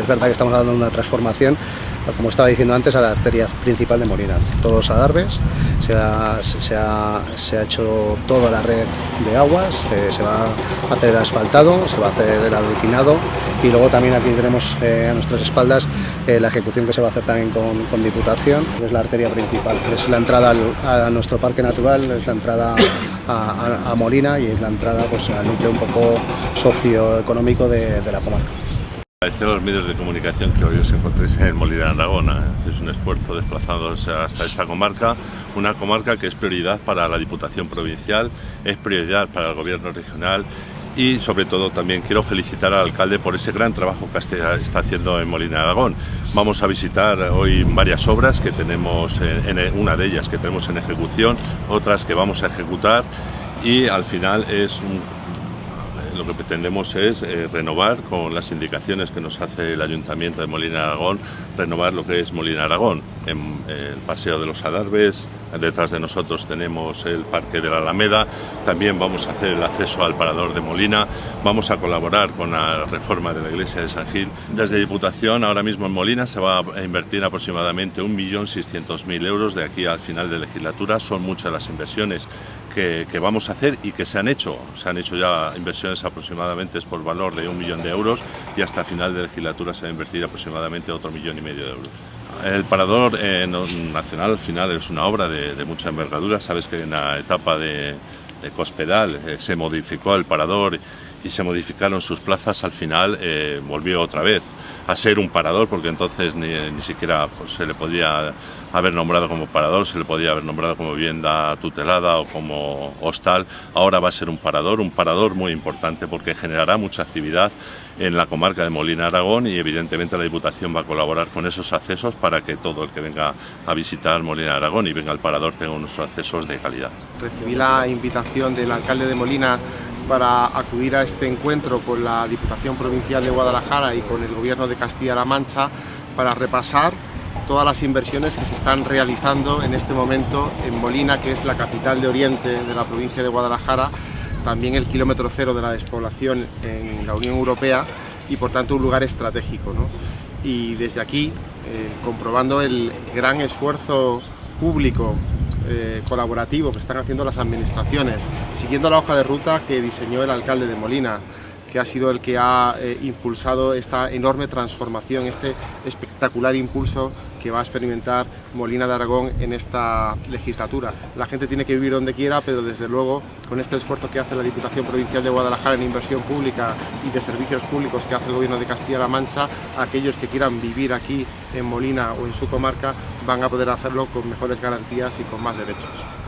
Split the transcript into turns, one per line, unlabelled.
Es verdad que estamos dando una transformación, como estaba diciendo antes, a la arteria principal de Molina. Todos los adarves, se ha, hecho toda la red de aguas, eh, se va a hacer el asfaltado, se va a hacer el adoquinado y luego también aquí tenemos eh, a nuestras espaldas eh, la ejecución que se va a hacer también con, Diputación, es la arteria principal, es la entrada a nuestro parque natural, es la entrada a Molina y es la entrada pues, al núcleo un poco socioeconómico de, de la comarca.
Agradecer a los medios de comunicación que hoy os encontréis en Molina de Aragona. Es un esfuerzo desplazándose hasta esta comarca, una comarca que es prioridad para la Diputación Provincial, es prioridad para el Gobierno Regional y sobre todo también quiero felicitar al alcalde por ese gran trabajo que está haciendo en Molina de Aragón. Vamos a visitar hoy varias obras que tenemos, en, en una de ellas que tenemos en ejecución, otras que vamos a ejecutar y al final es un lo que pretendemos es eh, renovar con las indicaciones que nos hace el Ayuntamiento de Molina Aragón, renovar lo que es Molina Aragón, en, el Paseo de los Adarves, detrás de nosotros tenemos el Parque de la Alameda, también vamos a hacer el acceso al Parador de Molina, vamos a colaborar con la reforma de la Iglesia de San Gil. Desde Diputación, ahora mismo en Molina, se va a invertir aproximadamente 1.600.000 euros de aquí al final de legislatura, son muchas las inversiones que, vamos a hacer y que se han hecho. Se han hecho ya inversiones aproximadamente por valor de un millón de euros y hasta final de legislatura se va a invertir aproximadamente otro millón y medio de euros. El parador eh, nacional al final es una obra de, mucha envergadura. Sabes que en la etapa de, de Cospedal eh, se modificó el parador y se modificaron sus plazas, al final eh, volvió otra vez a ser un parador, porque entonces ni, ni siquiera pues, se le podía haber nombrado como parador, se le podía haber nombrado como vivienda tutelada o como hostal. Ahora va a ser un parador, un parador muy importante porque generará mucha actividad en la comarca de Molina Aragón y evidentemente la Diputación va a colaborar con esos accesos para que todo el que venga a visitar Molina Aragón y venga al parador tenga unos accesos de calidad.
Recibí la invitación del alcalde de Molina para acudir a este encuentro con la Diputación Provincial de Guadalajara y con el Gobierno de Castilla-La Mancha para repasar todas las inversiones que se están realizando en este momento en Molina, que es la capital de Oriente de la provincia de Guadalajara, también el kilómetro cero de la despoblación en la Unión Europea y por tanto un lugar estratégico. Y desde aquí, eh, comprobando el gran esfuerzo público eh, colaborativo que están haciendo las administraciones, siguiendo la hoja de ruta que diseñó el alcalde de Molina, que ha sido el que ha eh, impulsado esta enorme transformación, este espectacular impulso que va a experimentar Molina de Aragón en esta legislatura. La gente tiene que vivir donde quiera, pero desde luego con este esfuerzo que hace la Diputación Provincial de Guadalajara en inversión pública y de servicios públicos que hace el Gobierno de Castilla-La Mancha, aquellos que quieran vivir aquí en Molina o en su comarca van a poder hacerlo con mejores garantías y con más derechos.